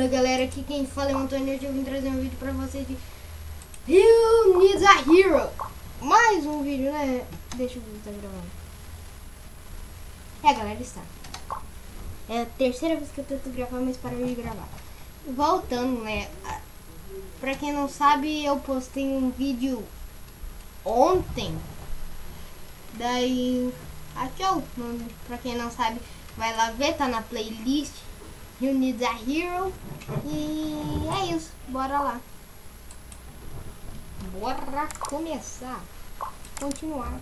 Fala galera, aqui quem fala é o Antônio hoje eu vim trazer um vídeo pra vocês de You Need a Hero. Mais um vídeo, né? Deixa eu ver se tá gravando. É galera, está. É a terceira vez que eu tento gravar, mas parei de gravar. Voltando, né? Pra quem não sabe, eu postei um vídeo ontem. Daí, aqui ó, pra quem não sabe, vai lá ver, tá na playlist You Need a Hero. E é isso, bora lá. Bora começar. Continuar.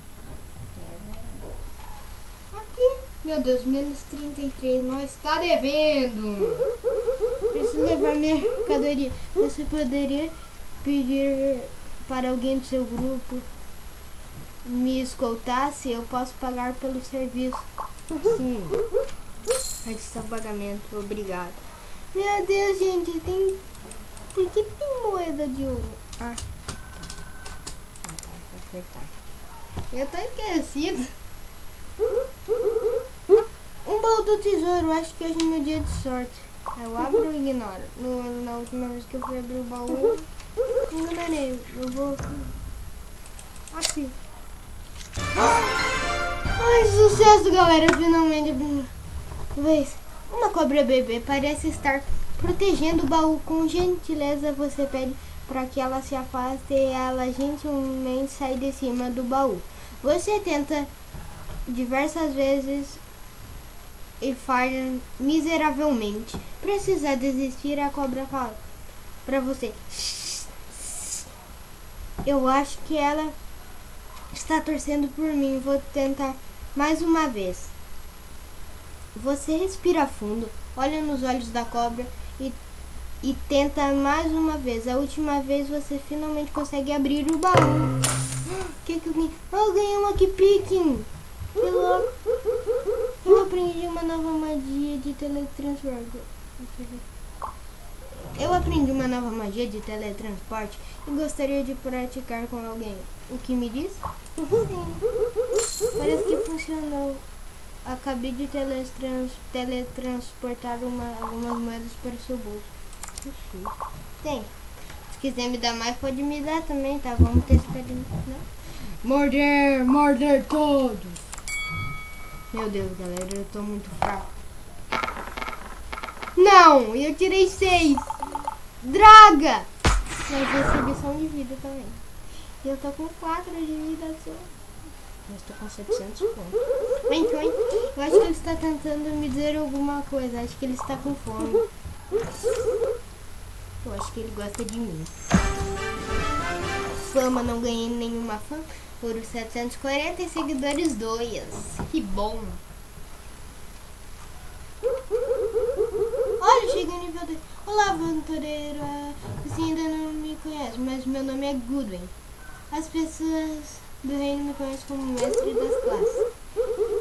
Aqui, meu Deus, menos 33, nós está devendo. Preciso levar mercadoria. Você poderia pedir para alguém do seu grupo me escoltar se eu posso pagar pelo serviço? Sim. Registração pagamento, obrigado. Meu Deus, gente, tem. Por que tem moeda de ouro? Ah. Eu tô esquecido. Um baú do tesouro, acho que hoje é meu dia de sorte. Eu abro ou ignoro? No, na última vez que eu fui abrir o baú, eu enganei. Eu vou. Assim. Ai, sucesso, galera. Finalmente vez. Uma cobra bebê parece estar protegendo o baú. Com gentileza, você pede para que ela se afaste e ela gentilmente sai de cima do baú. Você tenta diversas vezes e falha miseravelmente. Precisa desistir, a cobra fala para você. Eu acho que ela está torcendo por mim. Vou tentar mais uma vez. Você respira fundo, olha nos olhos da cobra e, e tenta mais uma vez. A última vez você finalmente consegue abrir o baú. Que que eu ganhei? Oh, eu ganhei uma pique! Eu, eu aprendi uma nova magia de teletransporte. Eu aprendi uma nova magia de teletransporte e gostaria de praticar com alguém. O que me diz? Parece que funcionou. Acabei de teletrans, teletransportar uma, algumas moedas para o seu bolso. Tem. Se quiser me dar mais, pode me dar também, tá? Vamos testar de. Né? Morder, morder todos. Meu Deus, galera, eu tô muito fraco. Não, eu tirei seis. Draga! Mas recebi só um de vida também. E eu tô com quatro de vida só. Eu estou com 700 pontos. Vem, vem. Eu acho que ele está tentando me dizer alguma coisa. Acho que ele está com fome. Eu acho que ele gosta de mim. Fama, não ganhei nenhuma fama. Por 740 e seguidores 2. Que bom. Olha, cheguei no nível 2. Olá, aventureira. Você ainda não me conhece, mas meu nome é Goodwin. As pessoas do reino me conhece como mestre das classes.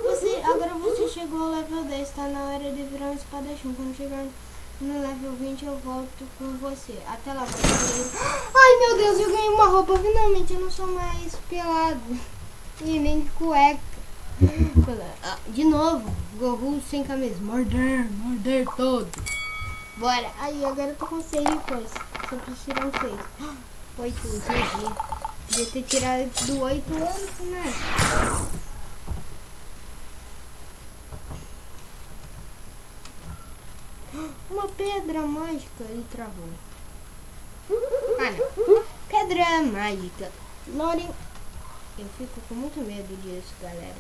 Você, agora você chegou ao level 10, está na hora de virar um espadachim. Quando chegar no level 20 eu volto com você. Até lá, você. Ai meu Deus, eu ganhei uma roupa. Finalmente eu não sou mais pelado. E nem de cueca. Ah, de novo, Goku sem camisa. Morder, morder todo. Bora. Aí, agora eu tô com 6 de coisa. Só preciso tirar um 6. 8, GG. Devia ter tirado do 8 anos, né? Uma pedra mágica e travou. Ah, não. Pedra mágica. Loren... Eu fico com muito medo disso, galera.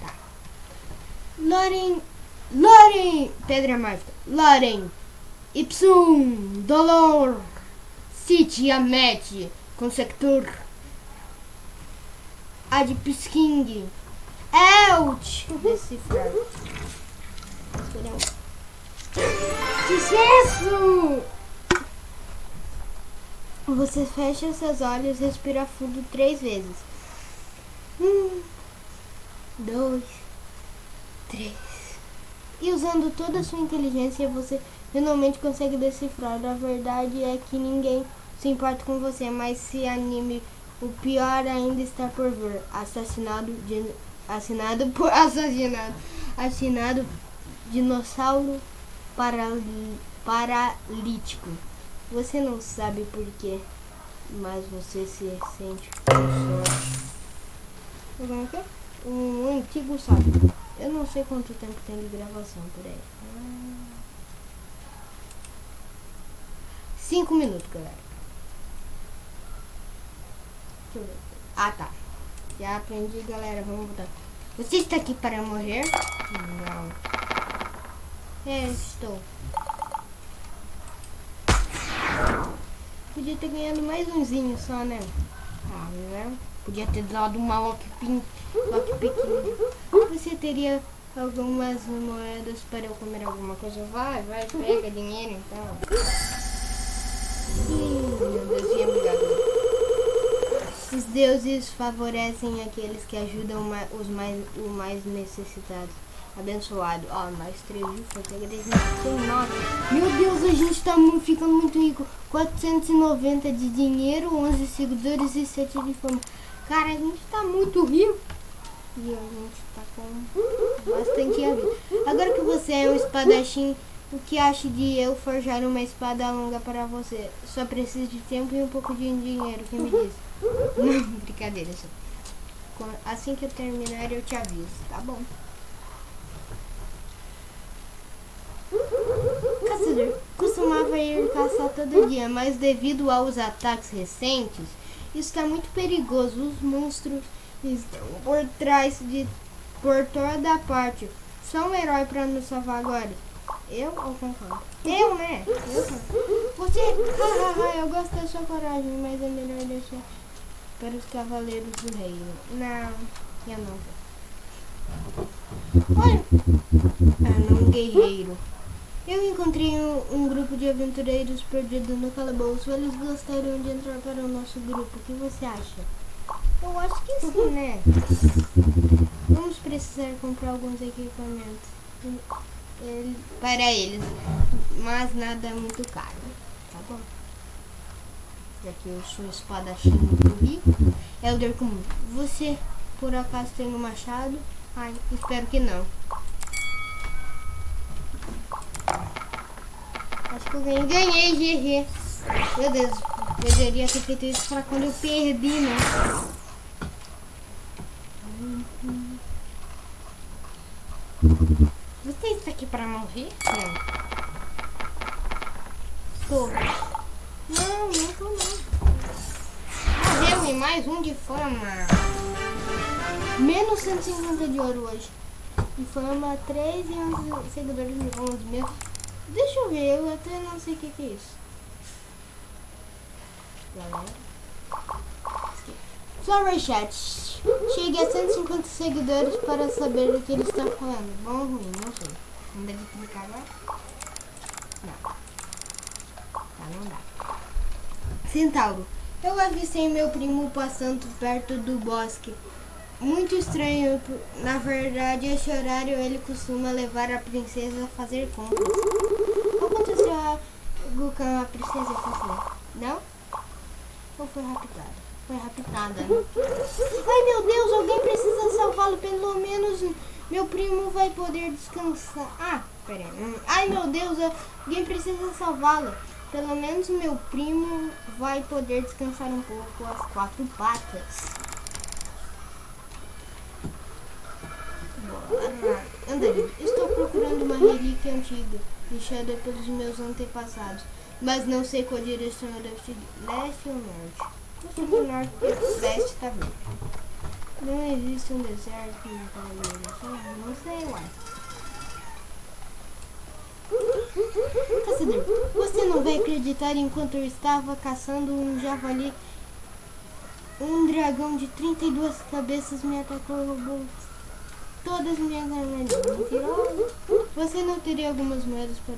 Tá. Loren... Loren... Pedra mágica. Loren... Ipsum... Dolor... City Amet... Consector... Adpsking. Elt. Decifrar. Sucesso! Você fecha seus olhos e respira fundo três vezes. Um, dois, três. E usando toda a sua inteligência, você finalmente consegue decifrar. A verdade é que ninguém se importa com você, mas se anime o pior ainda está por vir. Assassinado de, assinado por assassinado. Assinado dinossauro parali- paralítico. Você não sabe por quê, mas você se sente. Como é é? Um antigo sábio. Eu não sei quanto tempo tem de gravação por aí. Cinco minutos, galera. Deixa eu ver. Ah, tá. Já aprendi, galera. Vamos voltar. Você está aqui para morrer? Não. É, estou. Podia ter ganhado mais umzinho só, né? Ah, né? Podia ter dado uma lock, pin, lock pequena. Você teria algumas moedas para eu comer alguma coisa? Vai, vai, pega dinheiro então. Ih, meu Deus, obrigado. Os deuses favorecem aqueles que ajudam os mais, o mais necessitados. Abençoado. Ó, mais três ufa, pega 10 sem nota. Meu Deus, a gente tá ficando muito rico. 490 de dinheiro, 11 seguidores e 7 de fama. Cara, a gente tá muito rico. E a gente tá com bastante a vida. Agora que você é um espadachim, o que acha de eu forjar uma espada longa para você? Só preciso de tempo e um pouco de dinheiro, que me diz? Não, brincadeira Assim que eu terminar, eu te aviso, tá bom? Caçador costumava ir caçar todo dia, mas devido aos ataques recentes, está muito perigoso. Os monstros estão por trás de por toda a parte. Só um herói para nos salvar agora. Eu ou concordo? Eu, né? Eu. Você, eu gosto da sua coragem, mas é melhor deixar para os cavaleiros do reino. Não, eu não vou. Olha, ah, não, guerreiro. Eu encontrei um, um grupo de aventureiros perdidos no calabouço. Eles gostariam de entrar para o nosso grupo. O que você acha? Eu acho que sim, né? Vamos precisar comprar alguns equipamentos Ele- para eles, mas nada muito caro. Tá bom? Já eu sou espadachim muito rico. Elder comum. Você, por acaso, tem um machado? Ai, espero que não. Acho que eu ganhei. Ganhei, GG. Meu Deus, eu deveria ter feito isso pra quando eu perdi, né? Você está aqui pra morrer? Não. Tô. Não, não. Morreu e mais um de fama. Menos 150 de ouro hoje. De fama 3 e 11 seguidores de 11 mesmo. Deixa eu ver, eu até não sei o que, que é isso. Flower Chat. Chegue a 150 seguidores para saber do que ele está falando. Bom ou ruim? Não sei. Não deve clicar agora? Não. Tá, não dá. Centauro. Eu avistei meu primo passando perto do bosque. Muito estranho. Na verdade, esse horário ele costuma levar a princesa a fazer compras. Aconteceu a Gukan, a princesa fazer? Não? Ou foi raptada? Foi raptada, né? Ai meu Deus, alguém precisa salvá-lo. Pelo menos meu primo vai poder descansar. Ah, peraí. Ai meu Deus, alguém precisa salvá-lo. Pelo menos meu primo vai poder descansar um pouco as quatro patas. Bora. Andarilho, estou procurando uma relíquia antiga, deixada pelos meus antepassados, mas não sei qual direção eu devo seguir. Leste ou norte? Eu sou do norte, leste tá verde. Não existe um deserto em direção? Não sei, uai. Caçador, você não vai acreditar enquanto eu estava caçando um javali. Um dragão de 32 cabeças me atacou e roubou todas minhas armadilhas. Você não teria algumas moedas para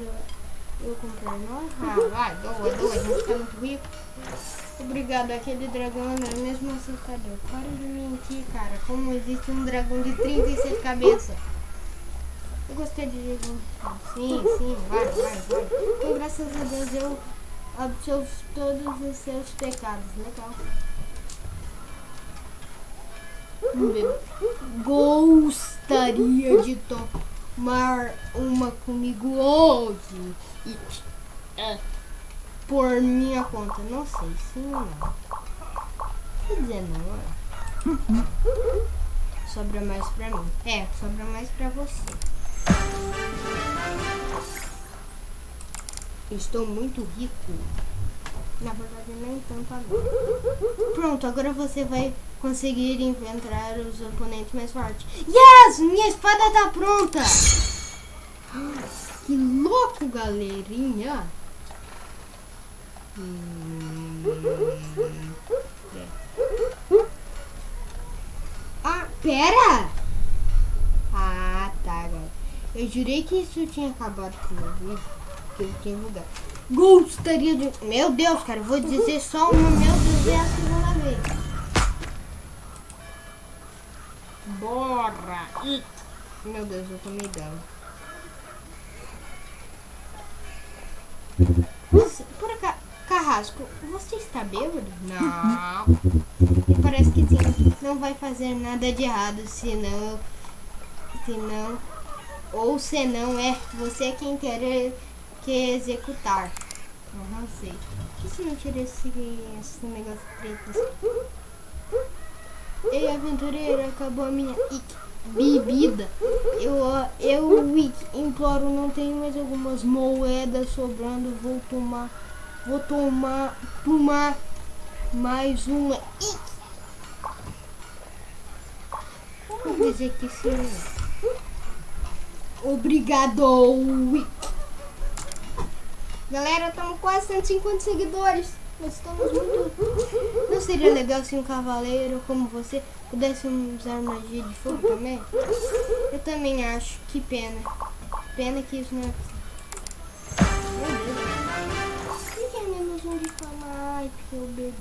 eu comprar nós? Ah, vai, doa, doa, a gente tá muito rico. Obrigado, aquele dragão não é mesmo assustador. Para de mentir, cara. Como existe um dragão de 36 cabeças? Eu gostei de Jesus. Sim, sim, vai, vai, vai. Então, graças a Deus eu absolvo todos os seus pecados. Legal. Vamos ver. Gostaria de tomar tomar uma comigo hoje. E, é, por minha conta. Não sei, sim ou não. Quer dizer, não, é. Sobra mais pra mim. É, sobra mais pra você. Estou muito rico. Na verdade, nem tanto agora. Pronto, agora você vai conseguir enfrentar os oponentes mais fortes. Yes! Minha espada tá pronta! Que louco, galerinha! Hum. Ah, pera! Ah. Eu jurei que isso tinha acabado com o meu vídeo. Que eu tinha mudado. Gostaria de... Meu Deus, cara. Vou dizer só uma. Meu Deus, é a segunda vez. Bora! Meu Deus, eu tomei dano. Você, por acaso, Carrasco, você está bêbado? Não. Parece que sim. Não vai fazer nada de errado, senão... Senão... Ou senão é você quem quer que executar. Eu não sei. Por que se não tira esse, esse negócio preto assim? Ei, aventureiro, acabou a minha bebida. Eu, eu imploro, não tenho mais algumas moedas sobrando. Vou tomar, vou tomar, tomar mais uma ic. Vamos dizer que sim. Obrigado. Galera, estamos quase 150 seguidores. Nós estamos muito. Não seria legal se um cavaleiro como você pudesse usar magia de fogo também? Eu também acho. Que pena. Pena que isso não é. Por que é menos um de fama? Ai, porque eu bebi.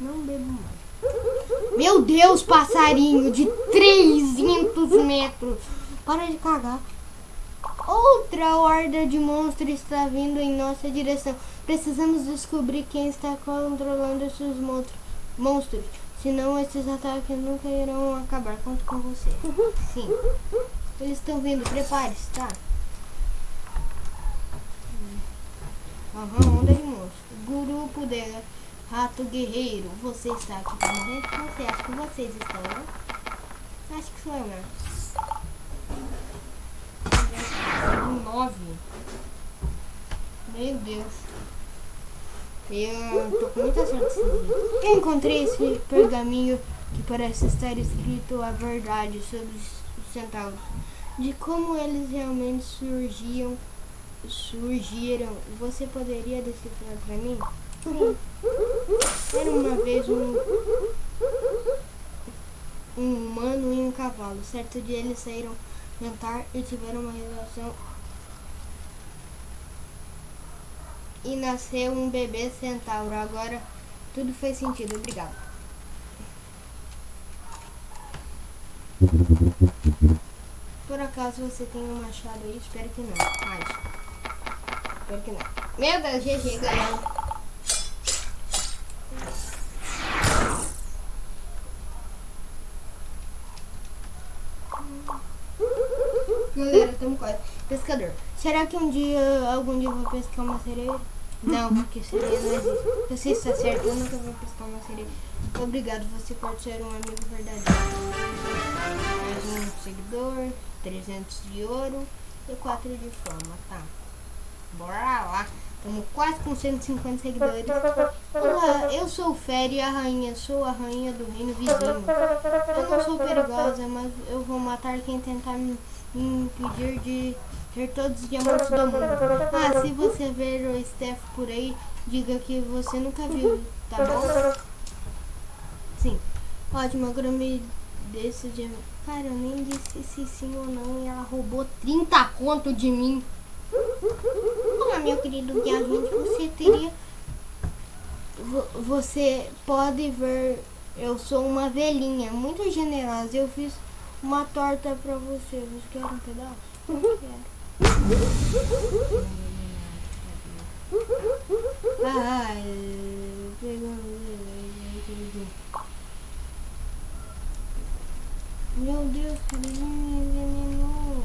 Não bebo mais. Meu Deus, passarinho de 300 metros. Para de cagar. Outra horda de monstros está vindo em nossa direção. Precisamos descobrir quem está controlando esses monstros. Senão esses ataques nunca irão acabar. Conto com você. Sim. Eles estão vindo. Prepare-se, tá? Aham, onda de monstros. Grupo de rato guerreiro. Você está aqui pra morrer? Sei, acho que vocês estão, né? Acho que eu, né? Nove. Meu Deus. Eu tô com muita sorte Eu encontrei esse pergaminho que parece estar escrito a verdade sobre os centauros. De como eles realmente surgiam, surgiram. Você poderia decifrar pra mim? Sim. Era uma vez um, um humano e um cavalo. Certo dia eles saíram jantar e tiveram uma relação e nasceu um bebê centauro. Agora tudo fez sentido. Obrigado. Por acaso você tem um machado aí? Espero que não. Mas. Espero que não. Meu Deus, GG, galera. Galera, estamos quase. Pescador. Será que um dia, algum dia eu vou pescar uma sereia? Não, porque sereia não existe. Você está certo, eu nunca vou pescar uma sereia. Obrigado, você pode ser um amigo verdadeiro. Mais um seguidor, 300 de ouro e 4 de fama, tá? Bora lá. Estamos quase com 150 seguidores. Olá, eu sou Féria, a rainha. Sou a rainha do reino vizinho. Eu não sou perigosa, mas eu vou matar quem tentar me impedir de ter todos os diamantes do mundo. Ah, se você ver o Steph por aí, diga que você nunca viu, tá bom? Sim. Ótimo, agora me desse diamante. Cara, eu nem disse se sim ou não e ela roubou 30 conto de mim. Olá, meu querido viajante, você teria... Você pode ver, eu sou uma velhinha muito generosa. Eu fiz uma torta pra você. Você quer um pedaço? Eu quero. Ai, Meu Deus, cara, ele me envenenou.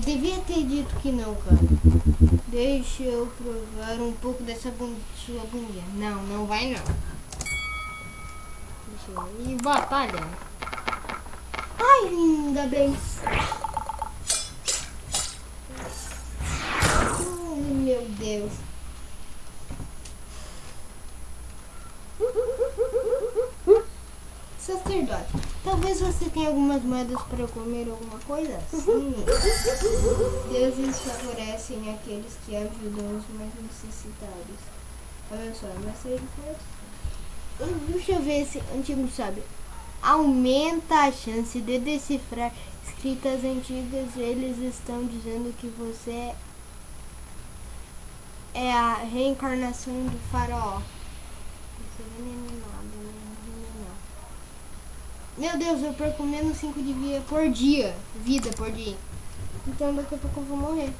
devia ter dito que não, cara. Deixa eu provar um pouco dessa sua bundinha. Não, não vai não. Eu... E batalha. Ai, ainda bem. Ai, meu Deus. Sacerdote, talvez você tenha algumas moedas para comer alguma coisa? Sim. Deuses favorecem aqueles que ajudam os mais necessitados. Abençoe, mas sei de Deixa eu ver esse antigo sábio. Aumenta a chance de decifrar escritas antigas. Eles estão dizendo que você é a reencarnação do faraó. É né? Meu Deus, eu perco menos 5 de vida por dia. Vida por dia. Então daqui a pouco eu vou morrer.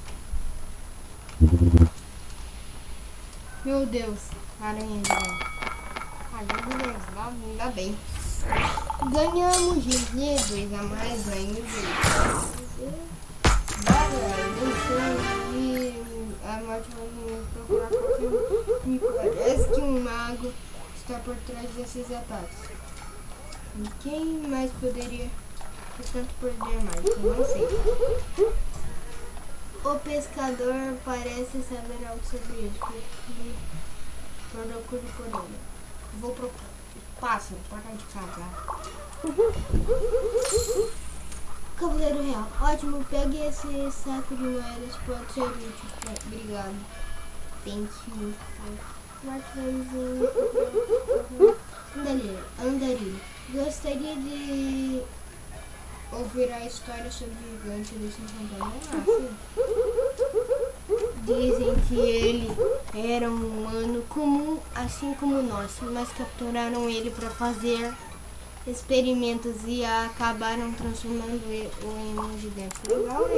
Meu Deus. Aranha de Ah, beleza. Ainda bem. Ganhamos 2 a mais ainda. e a morte vai me procurar qualquer Me parece que um mago está por trás desses ataques. Quem mais poderia tanto poder mais? Eu não sei. O pescador parece saber algo sobre isso. Procure por ele. Vou procurar. Pássaro, para de cagar. Cavaleiro Real. Ótimo, pegue esse saco de moedas, pode ser útil. Obrigado. Thank you. Andarilho. Andarilho. Gostaria de ouvir a história sobre o gigante do Santo Dizem que ele era um humano comum, assim como nós, mas capturaram ele para fazer experimentos e acabaram transformando o em um gigante. Legal.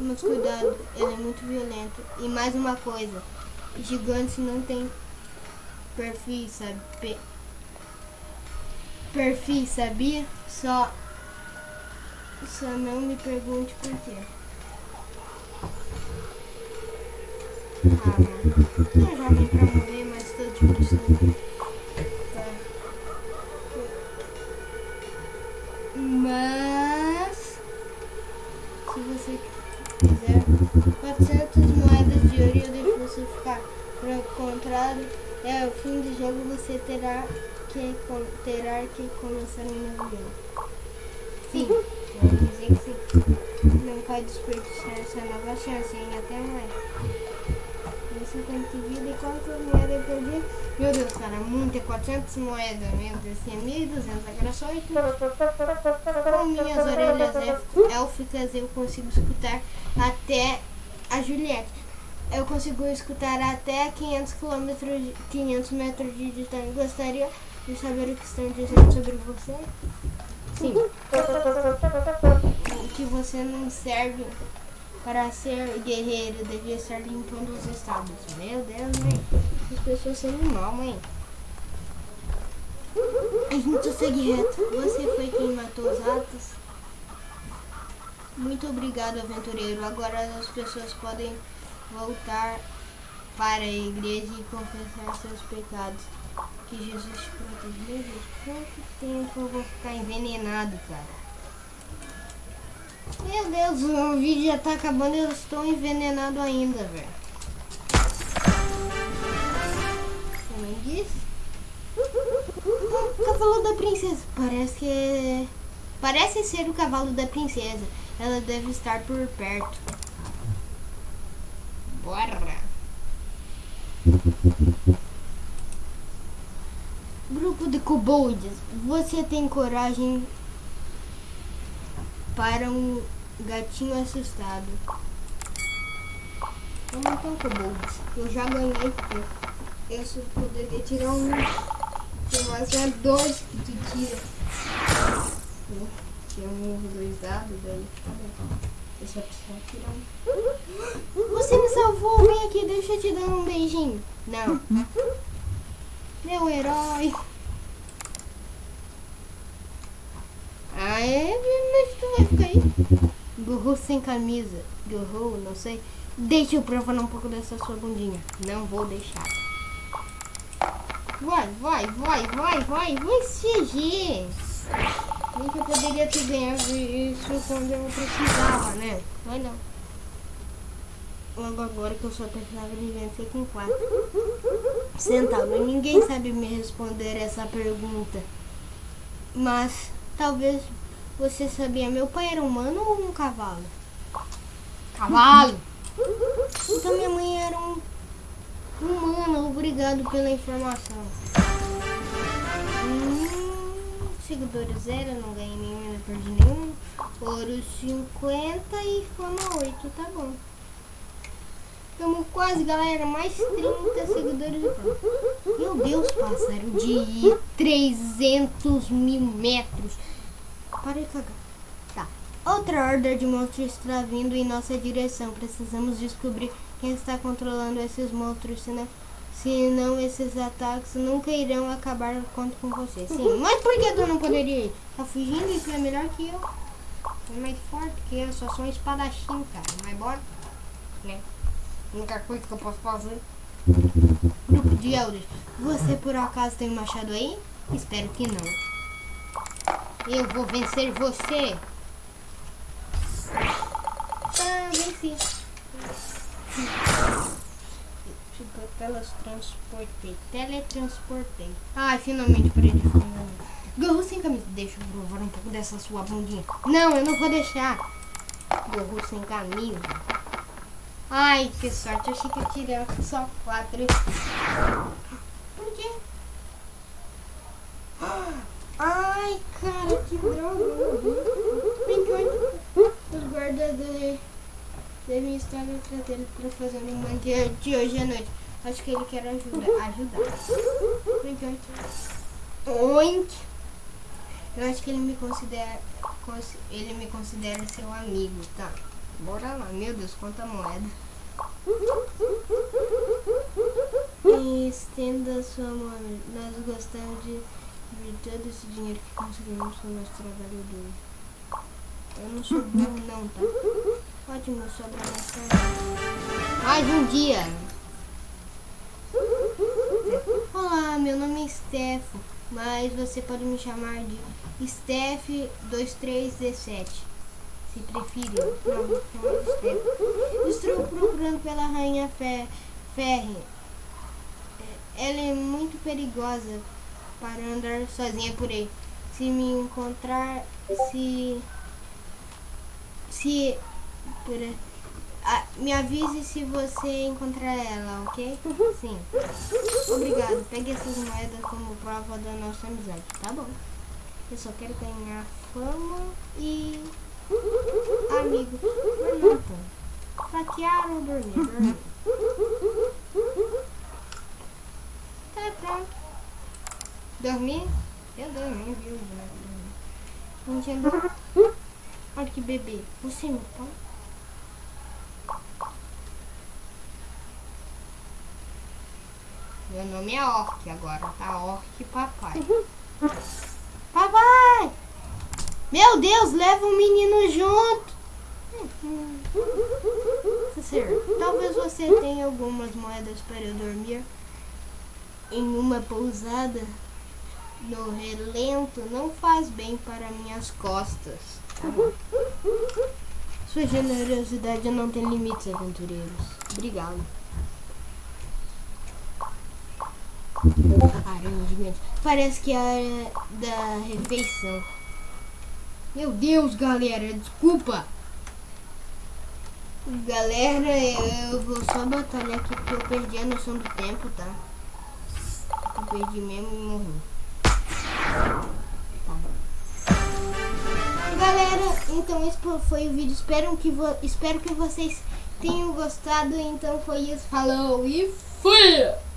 Mas cuidado, ele é muito violento. E mais uma coisa, gigantes não tem perfil, sabe? perfil, sabia? Só, só não me pergunte por quê. Ah, não já vim pra morrer, mas de se você quiser, 400 moedas de ouro eu deixo você ficar. Por contrário, é o fim do jogo, você terá que terá que começar um novo jogo. Sim, quero dizer que sim. Não pode desperdiçar essa nova chance, hein? Até mais. Tem 50 de vida e quanto moeda eu perdi? Meu Deus, cara, muito é 400 moedas, meu Deus, é 1.200 agressões. Com minhas orelhas élficas eu consigo escutar até a Juliette. Eu consigo escutar até 500 km, 500 metros de distância. Gostaria de saber o que estão dizendo sobre você? Sim. que você não serve para ser guerreiro, devia estar limpando os estados. Meu Deus, mãe. As pessoas são mal, mãe. A gente segue reto. Você foi quem matou os ratos? Muito obrigado, aventureiro. Agora as pessoas podem voltar para a igreja e confessar seus pecados que Jesus te protegeu. Quanto tempo eu vou ficar envenenado, cara? Meu Deus, o vídeo já tá acabando e eu estou envenenado ainda, velho. O cavalo da princesa. Parece que... Parece ser o cavalo da princesa. Ela deve estar por perto. Bora! Grupo de kobolds, você tem coragem para um gatinho assustado? Eu não tenho kobolds, eu já ganhei Eu só poderia tirar um. Mais é dois que tu tira. Tinha um dois dados daí. Eu só preciso tirar um. Você me salvou, vem aqui, deixa eu te dar um beijinho. Não. Meu herói. Ah, é? Mas tu vai ficar aí? Gorro sem camisa. Gorro, não sei. Deixa eu provar um pouco dessa sua bundinha. Não vou deixar. Vai, vai, vai, vai, vai, vai, CG. Nem que eu poderia ter ganhado isso quando eu precisava, né? Mas não. Logo agora que eu só precisava de vencer com quatro centavos. Ninguém sabe me responder essa pergunta. Mas talvez você sabia, meu pai era humano ou um cavalo? Cavalo! Então minha mãe era um humano, obrigado pela informação. Hum, seguidores zero, não ganhei nenhum, não perdi nenhum. Ouro 50 e fama 8, tá bom. Estamos quase, galera, mais 30 seguidores e pronto. Meu Deus, passaram de 300 mil metros. Para de cagar. Tá. Outra horda de monstros está vindo em nossa direção. Precisamos descobrir quem está controlando esses monstros, senão, senão esses ataques nunca irão acabar conto com você. Sim, mas por que tu não poderia ir? Tá fugindo tu é melhor que eu. É mais forte que eu, só sou um espadachim, cara. Mas bora, né? A única coisa que eu posso fazer. Grupo de elders. Você por acaso tem um machado aí? Espero que não. Eu vou vencer você. Ah, venci. Teletransportei. Teletransportei. Ai, finalmente parei de fumar. Gorro sem camisa. Deixa eu provar um pouco dessa sua bundinha. Não, eu não vou deixar. Gorro sem camisa. Ai, que sorte. Achei que eu tirei só quatro. Por quê? Ai, cara, que droga. Enquanto os guardas devem estar no traseiro para fazer um mangue de hoje à noite. Acho que ele quer ajuda, ajudar. Enquanto... Oink. Eu acho que ele me considera ele me considera seu amigo, tá? Bora lá, meu Deus, quanta moeda. Estenda sua mão. Nós gostamos de de todo esse dinheiro que conseguimos com o nosso trabalho duro. Eu não sou burro não, tá? Ótimo, sobra mais. Mais um dia! Olá, meu nome é Stefo, mas você pode me chamar de Steph2317. Se preferir. Não, vou chamar de Steph. Estou procurando pela Rainha Ferre. Ela é muito perigosa para andar sozinha por aí. Se me encontrar, se se por ah, me avise se você encontrar ela, ok? Sim. Obrigado. Pegue essas moedas como prova da nossa amizade, tá bom? Eu só quero ganhar fama e amigo. Não, Saquear ou dormir? dormir. Tá pronto. Dormir? Eu dormi, viu? Entendeu? Olha que bebê. Você é meu pai? Meu nome é Orc agora, tá? Orc papai. Papai! Meu Deus, leva o menino junto! Talvez você tenha algumas moedas para dormir em uma pousada no relento não faz bem para minhas costas. Sua generosidade não tem limites, aventureiros. Obrigado. Parece que é da refeição. Meu Deus, galera, desculpa. Galera, eu vou só batalhar aqui porque eu perdi a noção do tempo, tá? Eu perdi mesmo e morri. Galera, então esse foi o vídeo. Espero que, espero que vocês tenham gostado. Então foi isso. Falou e fui!